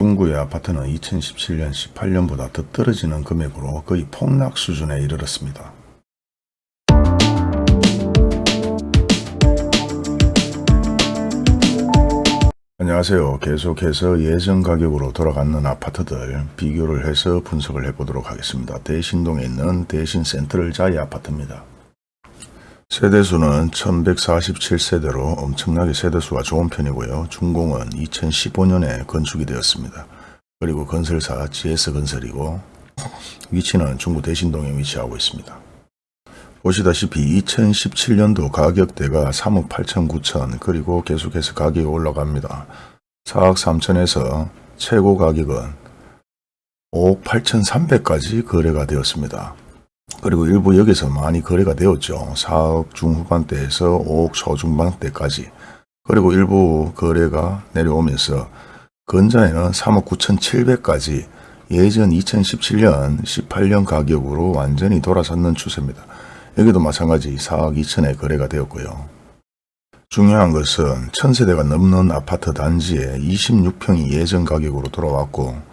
중구의 아파트는 2017년 18년보다 더 떨어지는 금액으로 거의 폭락 수준에 이르렀습니다. 안녕하세요. 계속해서 예전 가격으로 돌아가는 아파트들 비교를 해서 분석을 해보도록 하겠습니다. 대신동에 있는 대신센트럴 자이 아파트입니다. 세대수는 1147세대로 엄청나게 세대수가 좋은 편이고요. 준공은 2015년에 건축이 되었습니다. 그리고 건설사 GS건설이고 위치는 중구 대신동에 위치하고 있습니다. 보시다시피 2017년도 가격대가 3억 8천 9천 그리고 계속해서 가격이 올라갑니다. 4억 3천에서 최고 가격은 5억 8천 3백까지 거래가 되었습니다. 그리고 일부 여기서 많이 거래가 되었죠. 4억 중후반대에서 5억 초중반대까지 그리고 일부 거래가 내려오면서 근자에는 3억 9천 7백까지 예전 2017년 18년 가격으로 완전히 돌아섰는 추세입니다. 여기도 마찬가지 4억 2천에 거래가 되었고요. 중요한 것은 천세대가 넘는 아파트 단지에 26평이 예전 가격으로 돌아왔고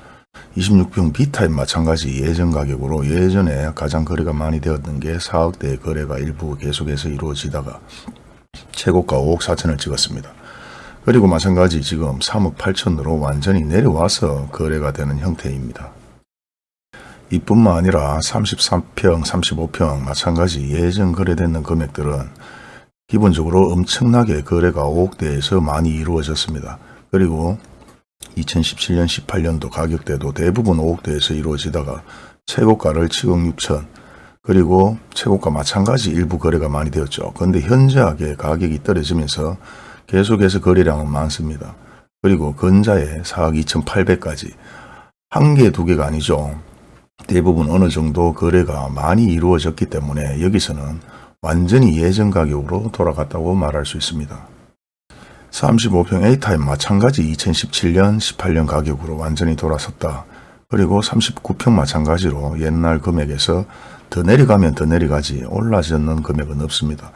26평 B타입 마찬가지 예전 가격으로 예전에 가장 거래가 많이 되었던 게 4억대의 거래가 일부 계속해서 이루어지다가 최고가 5억 4천을 찍었습니다. 그리고 마찬가지 지금 3억 8천으로 완전히 내려와서 거래가 되는 형태입니다. 이뿐만 아니라 33평, 35평 마찬가지 예전 거래되는 금액들은 기본적으로 엄청나게 거래가 5억대에서 많이 이루어졌습니다. 그리고 2017년 18년도 가격대도 대부분 5억대에서 이루어지다가 최고가를 7억 6천 그리고 최고가 마찬가지 일부 거래가 많이 되었죠. 그런데 현저하게 가격이 떨어지면서 계속해서 거래량은 많습니다. 그리고 근자에 4억 2천8백까지 한 개, 두 개가 아니죠. 대부분 어느 정도 거래가 많이 이루어졌기 때문에 여기서는 완전히 예전 가격으로 돌아갔다고 말할 수 있습니다. 35평 A타입 마찬가지 2017년 18년 가격으로 완전히 돌아섰다. 그리고 39평 마찬가지로 옛날 금액에서 더 내려가면 더 내려가지 올라졌는 금액은 없습니다.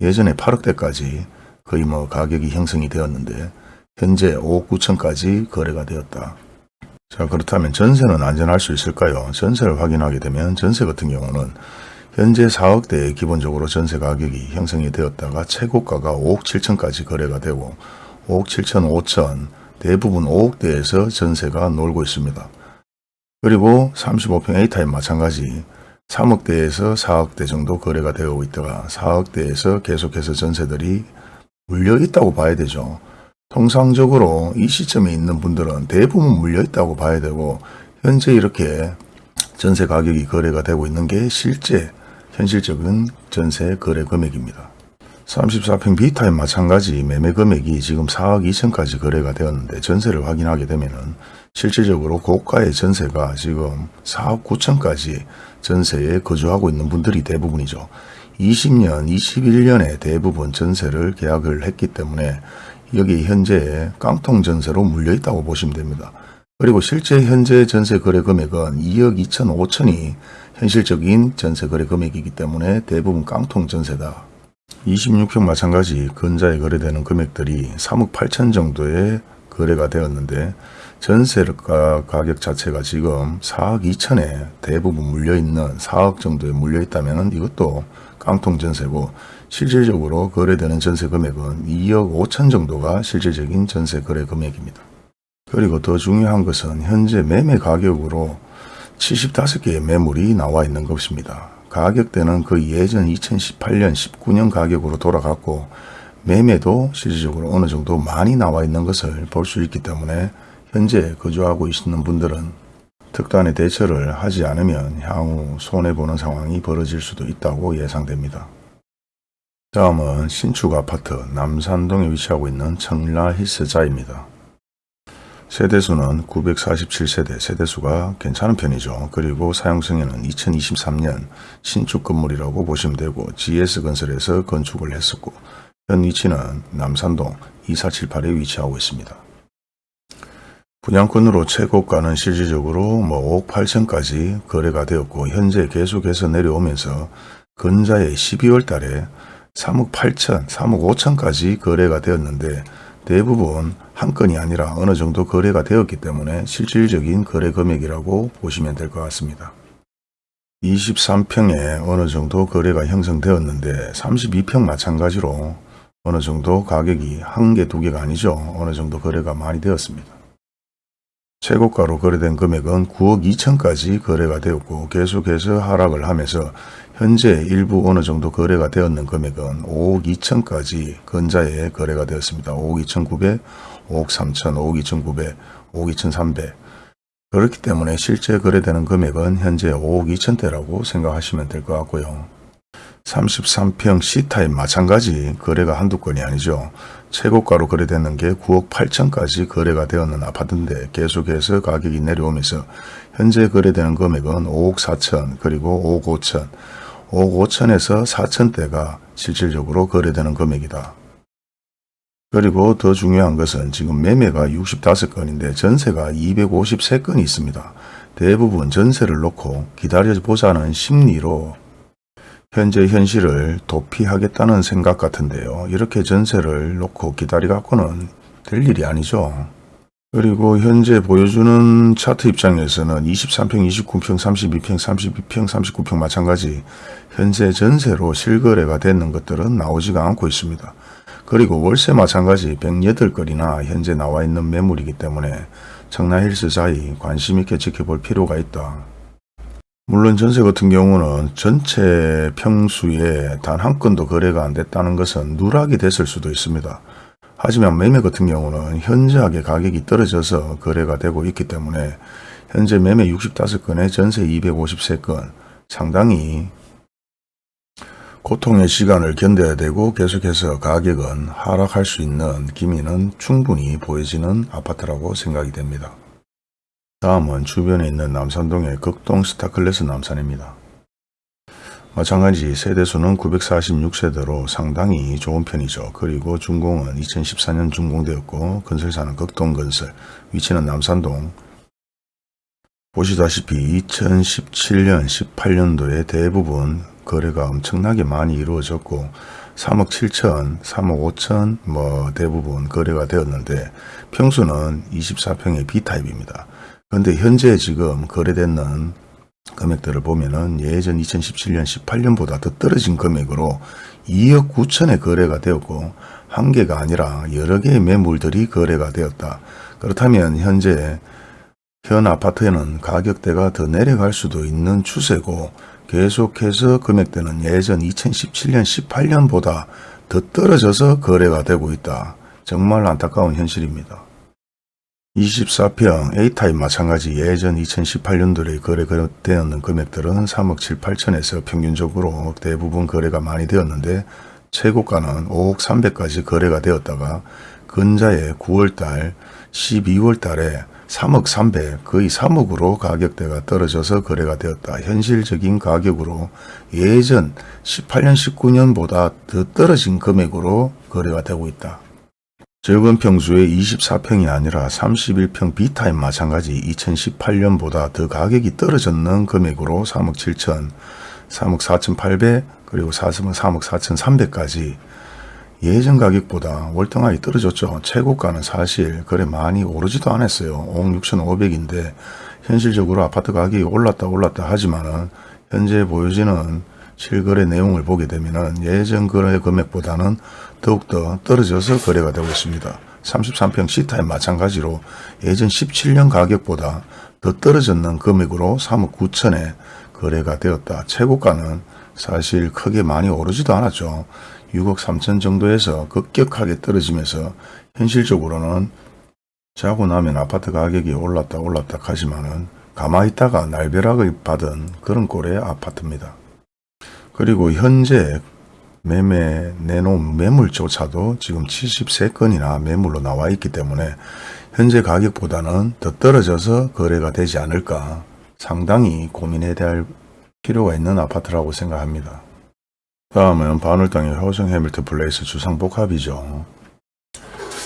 예전에 8억대까지 거의 뭐 가격이 형성이 되었는데 현재 5억 9천까지 거래가 되었다. 자 그렇다면 전세는 안전할 수 있을까요? 전세를 확인하게 되면 전세 같은 경우는 현재 4억대에 기본적으로 전세 가격이 형성이 되었다가 최고가가 5억 7천까지 거래가 되고 5억 7천 5천 대부분 5억대에서 전세가 놀고 있습니다. 그리고 35평 A타입 마찬가지 3억대에서 4억대 정도 거래가 되고 있다가 4억대에서 계속해서 전세들이 물려 있다고 봐야 되죠. 통상적으로 이 시점에 있는 분들은 대부분 물려 있다고 봐야 되고 현재 이렇게 전세 가격이 거래가 되고 있는 게 실제 현실적인 전세 거래 금액입니다. 34평 B타입 마찬가지 매매 금액이 지금 4억 2천까지 거래가 되었는데 전세를 확인하게 되면 은 실질적으로 고가의 전세가 지금 4억 9천까지 전세에 거주하고 있는 분들이 대부분이죠. 20년, 21년에 대부분 전세를 계약을 했기 때문에 여기 현재 깡통 전세로 물려 있다고 보시면 됩니다. 그리고 실제 현재 전세 거래 금액은 2억 2천 5천이 현실적인 전세 거래 금액이기 때문에 대부분 깡통 전세다. 26평 마찬가지 근자에 거래되는 금액들이 3억 8천 정도의 거래가 되었는데 전세가 가격 자체가 지금 4억 2천에 대부분 물려있는 4억 정도에 물려있다면 이것도 깡통 전세고 실질적으로 거래되는 전세 금액은 2억 5천 정도가 실질적인 전세 거래 금액입니다. 그리고 더 중요한 것은 현재 매매 가격으로 75개의 매물이 나와 있는 것입니다. 가격대는 그 예전 2018년 19년 가격으로 돌아갔고 매매도 실질적으로 어느 정도 많이 나와 있는 것을 볼 수 있기 때문에 현재 거주하고 있는 분들은 특단의 대처를 하지 않으면 향후 손해보는 상황이 벌어질 수도 있다고 예상됩니다. 다음은 신축 아파트 남산동에 위치하고 있는 청라 힐스자입니다. 세대수는 947세대, 세대수가 괜찮은 편이죠. 그리고 사용성에는 2023년 신축 건물이라고 보시면 되고 GS건설에서 건축을 했었고 현 위치는 남산동 2478에 위치하고 있습니다. 분양권으로 최고가는 실질적으로 뭐 5억 8천까지 거래가 되었고 현재 계속해서 내려오면서 근자에 12월 달에 3억 8천, 3억 5천까지 거래가 되었는데 대부분 한 건이 아니라 어느 정도 거래가 되었기 때문에 실질적인 거래 금액이라고 보시면 될 것 같습니다. 23평에 어느 정도 거래가 형성되었는데 32평 마찬가지로 어느 정도 가격이 한 개, 두 개가 아니죠. 어느 정도 거래가 많이 되었습니다. 최고가로 거래된 금액은 9억 2천까지 거래가 되었고 계속해서 하락을 하면서 현재 일부 어느 정도 거래가 되었는 금액은 5억 2천까지 근자에 거래가 되었습니다. 5억 2천 9백 5억 3천, 5억 2천9백 5억 2천3백 그렇기 때문에 실제 거래되는 금액은 현재 5억 2천대라고 생각하시면 될 것 같고요. 33평 C타입 마찬가지 거래가 한두 건이 아니죠. 최고가로 거래되는 게 9억 8천까지 거래가 되었는 아파트인데 계속해서 가격이 내려오면서 현재 거래되는 금액은 5억 4천 그리고 5억 5천 5억 5천에서 4천대가 실질적으로 거래되는 금액이다. 그리고 더 중요한 것은 지금 매매가 65건인데 전세가 253건이 있습니다. 대부분 전세를 놓고 기다려보자는 심리로 현재 현실을 도피하겠다는 생각 같은데요. 이렇게 전세를 놓고 기다리갖고는 될 일이 아니죠. 그리고 현재 보여주는 차트 입장에서는 23평, 29평, 32평, 32평, 39평 마찬가지 현재 전세로 실거래가 되는 것들은 나오지가 않고 있습니다. 그리고 월세 마찬가지 108건이나 현재 나와 있는 매물이기 때문에 청라힐스 사이 관심 있게 지켜볼 필요가 있다. 물론 전세 같은 경우는 전체 평수에 단 한 건도 거래가 안 됐다는 것은 누락이 됐을 수도 있습니다. 하지만 매매 같은 경우는 현저하게 가격이 떨어져서 거래가 되고 있기 때문에 현재 매매 65건에 전세 253건 상당히 고통의 시간을 견뎌야 되고 계속해서 가격은 하락할 수 있는 기미는 충분히 보여지는 아파트라고 생각이 됩니다. 다음은 주변에 있는 남산동의 극동 스타클래스 남산입니다. 마찬가지 세대수는 946세대로 상당히 좋은 편이죠. 그리고 준공은 2014년 준공되었고 건설사는 극동건설, 위치는 남산동. 보시다시피 2017년, 18년도에 대부분 거래가 엄청나게 많이 이루어졌고 3억 7천, 3억 5천 뭐 대부분 거래가 되었는데 평수는 24평의 B타입입니다. 그런데 현재 지금 거래되는 금액들을 보면은 예전 2017년 18년보다 더 떨어진 금액으로 2억 9천에 거래가 되었고 한 개가 아니라 여러 개의 매물들이 거래가 되었다. 그렇다면 현재 현 아파트에는 가격대가 더 내려갈 수도 있는 추세고 계속해서 금액대는 예전 2017년 18년보다 더 떨어져서 거래가 되고 있다. 정말 안타까운 현실입니다. 24평 A타입 마찬가지 예전 2018년도에 거래되었는 금액들은 3억 7, 8천에서 평균적으로 대부분 거래가 많이 되었는데 최고가는 5억 300까지 거래가 되었다가 근자에 9월달, 12월달에 3억 300, 거의 3억으로 가격대가 떨어져서 거래가 되었다. 현실적인 가격으로 예전 18년, 19년보다 더 떨어진 금액으로 거래가 되고 있다. 적은 평수에 24평이 아니라 31평 B타입 마찬가지 2018년보다 더 가격이 떨어졌는 금액으로 3억 7천, 3억 4천 8백 그리고 4억 3억 4천 3백까지 예전 가격보다 월등하게 떨어졌죠. 최고가는 사실 그래 많이 오르지도 않았어요. 5억 6천 5백인데 현실적으로 아파트 가격이 올랐다 올랐다 하지만 은 현재 보여지는 실거래 내용을 보게 되면 예전 거래 금액보다는 더욱더 떨어져서 거래가 되고 있습니다. 33평 C타입 마찬가지로 예전 17년 가격보다 더 떨어졌는 금액으로 3억 9천에 거래가 되었다. 최고가는 사실 크게 많이 오르지도 않았죠. 6억 3천 정도에서 급격하게 떨어지면서 현실적으로는 자고 나면 아파트 가격이 올랐다 올랐다 하지만은 가만히 있다가 날벼락을 받은 그런 꼴의 아파트입니다. 그리고 현재 매매 내놓은 매물조차도 지금 73건이나 매물로 나와 있기 때문에 현재 가격보다는 더 떨어져서 거래가 되지 않을까 상당히 고민해야 될 필요가 있는 아파트라고 생각합니다. 다음은 바늘땅의 효성 해밀트 플레이스 주상복합이죠.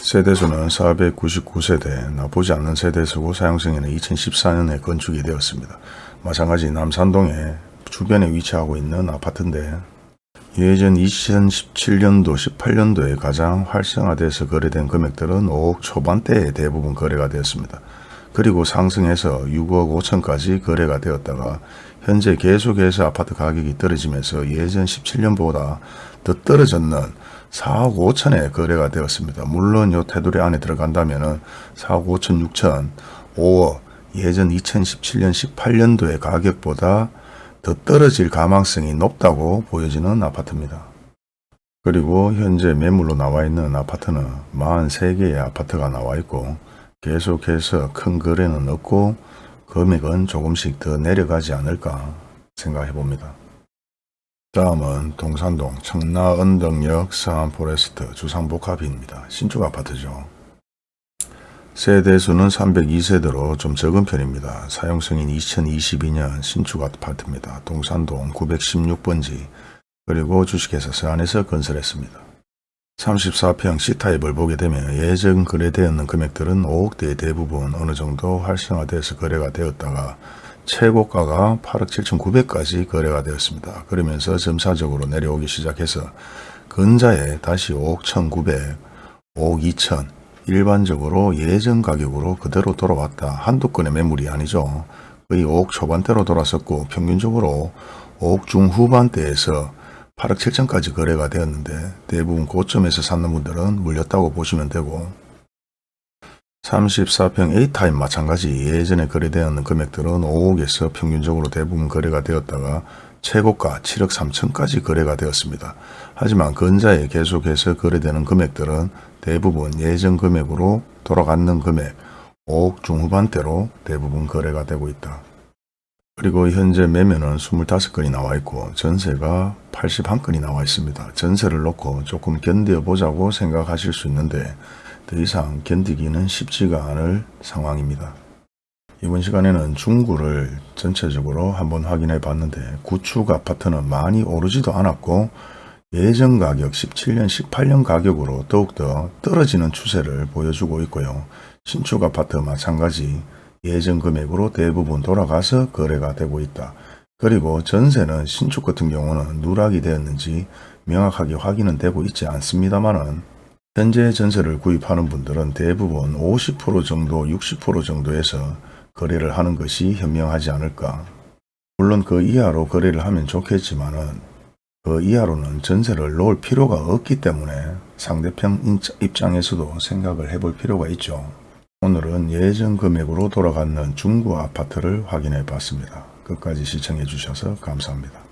세대수는 499세대, 나쁘지 않는 세대수고 사용승에는 2014년에 건축이 되었습니다. 마찬가지 남산동에 주변에 위치하고 있는 아파트인데 예전 2017년도, 18년도에 가장 활성화돼서 거래된 금액들은 5억 초반대에 대부분 거래가 되었습니다. 그리고 상승해서 6억 5천까지 거래가 되었다가 현재 계속해서 아파트 가격이 떨어지면서 예전 17년보다 더 떨어졌는 4억 5천에 거래가 되었습니다. 물론 요 테두리 안에 들어간다면 4억 5천, 6천, 5억 예전 2017년, 18년도의 가격보다 더 떨어질 가망성이 높다고 보여지는 아파트입니다. 그리고 현재 매물로 나와 있는 아파트는 43개의 아파트가 나와 있고 계속해서 큰 거래는 없고 금액은 조금씩 더 내려가지 않을까 생각해 봅니다. 다음은 동산동 청라언덕역 서안포레스트 주상복합입니다. 신축 아파트죠. 세대수는 302세대로 좀 적은 편입니다. 사용승인 2022년 신축 아파트입니다. 동산동 916번지 그리고 주식회사 서안에서 건설했습니다. 34평 C타입을 보게 되면 예전 거래되었는 금액들은 5억대의 대부분 어느 정도 활성화돼서 거래가 되었다가 최고가가 8억 7천9백까지 거래가 되었습니다. 그러면서 점차적으로 내려오기 시작해서 근자에 다시 5억 1,900, 5억 2천 일반적으로 예전 가격으로 그대로 돌아왔다. 한두 건의 매물이 아니죠. 거의 5억 초반대로 돌았었고 평균적으로 5억 중후반대에서 8억 7천까지 거래가 되었는데 대부분 고점에서 샀는 분들은 물렸다고 보시면 되고 34평 A타입 마찬가지 예전에 거래되었는 금액들은 5억에서 평균적으로 대부분 거래가 되었다가 최고가 7억 3천까지 거래가 되었습니다. 하지만 근자에 계속해서 거래되는 금액들은 대부분 예전 금액으로 돌아가는 금액 5억 중후반대로 대부분 거래가 되고 있다. 그리고 현재 매매는 25건이 나와 있고 전세가 81건이 나와 있습니다. 전세를 놓고 조금 견뎌 보자고 생각하실 수 있는데 더 이상 견디기는 쉽지가 않을 상황입니다. 이번 시간에는 중구를 전체적으로 한번 확인해 봤는데 구축 아파트는 많이 오르지도 않았고 예전 가격 17년 18년 가격으로 더욱더 떨어지는 추세를 보여주고 있고요. 신축 아파트 마찬가지 예전 금액으로 대부분 돌아가서 거래가 되고 있다. 그리고 전세는 신축 같은 경우는 누락이 되었는지 명확하게 확인은 되고 있지 않습니다만은 현재 전세를 구입하는 분들은 대부분 50% 정도 60% 정도에서 거래를 하는 것이 현명하지 않을까. 물론 그 이하로 거래를 하면 좋겠지만은 그 이하로는 전세를 놓을 필요가 없기 때문에 상대편 입장에서도 생각을 해볼 필요가 있죠. 오늘은 예전 금액으로 돌아가는 중구 아파트를 확인해 봤습니다. 끝까지 시청해 주셔서 감사합니다.